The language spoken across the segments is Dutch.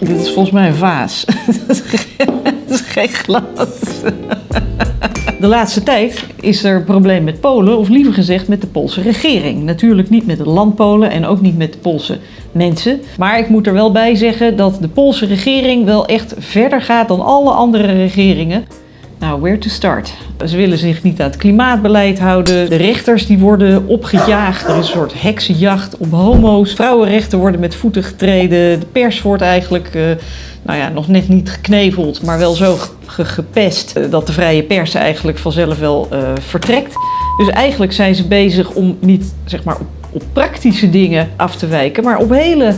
Dit is volgens mij een vaas. Dat is geen glas. De laatste tijd is er een probleem met Polen, of liever gezegd met de Poolse regering. Natuurlijk niet met het land Polen en ook niet met de Poolse mensen. Maar ik moet er wel bij zeggen dat de Poolse regering wel echt verder gaat dan alle andere regeringen. Nou, where to start? Ze willen zich niet aan het klimaatbeleid houden. De rechters die worden opgejaagd. Er is een soort heksenjacht op homo's. Vrouwenrechten worden met voeten getreden. De pers wordt eigenlijk, uh, nou ja, nog net niet gekneveld, maar wel zo gepest uh, dat de vrije pers eigenlijk vanzelf wel uh, vertrekt. Dus eigenlijk zijn ze bezig om niet, zeg maar, op, op praktische dingen af te wijken, maar op hele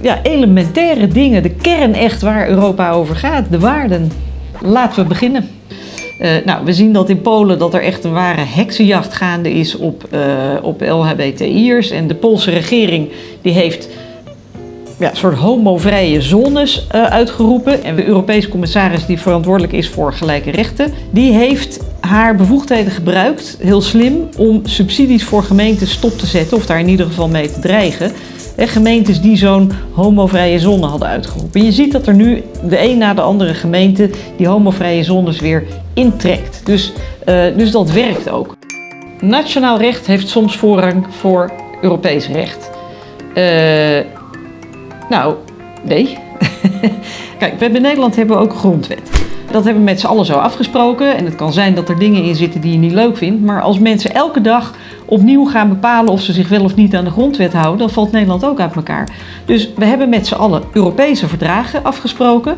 ja, elementaire dingen. De kern echt waar Europa over gaat, de waarden. Laten we beginnen. Uh, nou, we zien dat in Polen dat er echt een ware heksenjacht gaande is op, uh, op LHBTI'ers. En de Poolse regering die heeft ja, soort homovrije zones uh, uitgeroepen. En de Europese commissaris die verantwoordelijk is voor gelijke rechten, die heeft haar bevoegdheden gebruikt, heel slim, om subsidies voor gemeenten stop te zetten, of daar in ieder geval mee te dreigen. En gemeentes die zo'n homovrije zone hadden uitgeroepen. je ziet dat er nu de een na de andere gemeente die homovrije zones weer intrekt. Dus, uh, dus dat werkt ook. Nationaal recht heeft soms voorrang voor Europees recht. Nou, nee. Kijk, we hebben in Nederland hebben we ook grondwet. Dat hebben we met z'n allen zo afgesproken. En het kan zijn dat er dingen in zitten die je niet leuk vindt. Maar als mensen elke dag opnieuw gaan bepalen of ze zich wel of niet aan de grondwet houden, dan valt Nederland ook uit elkaar. Dus we hebben met z'n allen Europese verdragen afgesproken.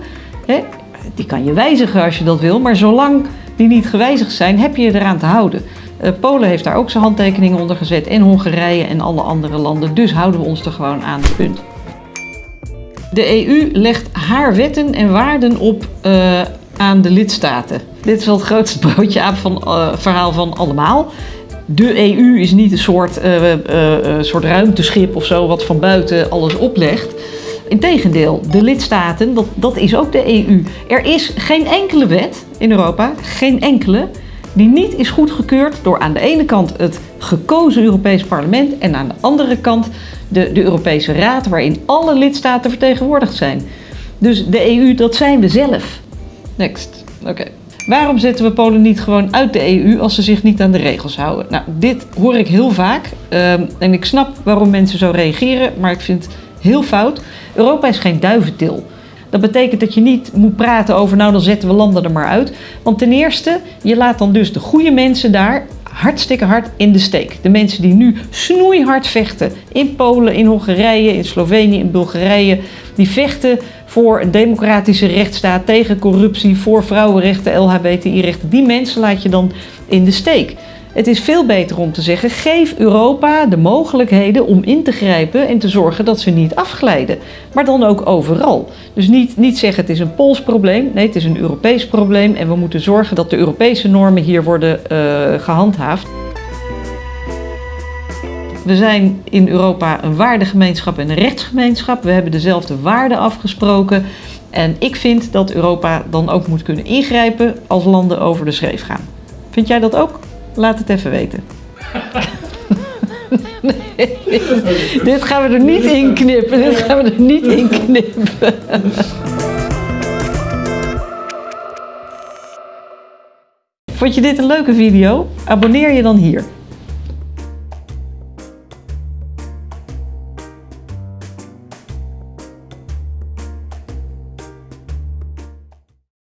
Die kan je wijzigen als je dat wil, maar zolang die niet gewijzigd zijn, heb je je eraan te houden. Uh, Polen heeft daar ook zijn handtekeningen onder gezet en Hongarije en alle andere landen. Dus houden we ons er gewoon aan. Punt. De EU legt haar wetten en waarden op uh, aan de lidstaten. Dit is wel het grootste broodje aap van uh, verhaal van allemaal. De EU is niet een soort, uh, soort ruimteschip of zo wat van buiten alles oplegt. Integendeel, de lidstaten, dat, dat is ook de EU. Er is geen enkele wet in Europa, geen enkele, die niet is goedgekeurd door aan de ene kant het gekozen Europees Parlement en aan de andere kant de, de Europese Raad, waarin alle lidstaten vertegenwoordigd zijn. Dus de EU, dat zijn we zelf. Next. Oké. Waarom zetten we Polen niet gewoon uit de EU als ze zich niet aan de regels houden? Nou, dit hoor ik heel vaak um, en ik snap waarom mensen zo reageren, maar ik vind het heel fout. Europa is geen duiventil. Dat betekent dat je niet moet praten over, nou dan zetten we landen er maar uit. Want ten eerste, je laat dan dus de goede mensen daar hartstikke hard in de steek. De mensen die nu snoeihard vechten in Polen, in Hongarije, in Slovenië, in Bulgarije, die vechten voor een democratische rechtsstaat, tegen corruptie, voor vrouwenrechten, LHBTI-rechten. Die mensen laat je dan in de steek. Het is veel beter om te zeggen, geef Europa de mogelijkheden om in te grijpen en te zorgen dat ze niet afglijden. Maar dan ook overal. Dus niet, niet zeggen het is een Pools probleem, nee het is een Europees probleem en we moeten zorgen dat de Europese normen hier worden uh, gehandhaafd. We zijn in Europa een waardegemeenschap en een rechtsgemeenschap. We hebben dezelfde waarden afgesproken. En ik vind dat Europa dan ook moet kunnen ingrijpen als landen over de schreef gaan. Vind jij dat ook? Laat het even weten. nee, dit gaan we er niet in knippen. Dit gaan we er niet in knippen. Vond je dit een leuke video? Abonneer je dan hier.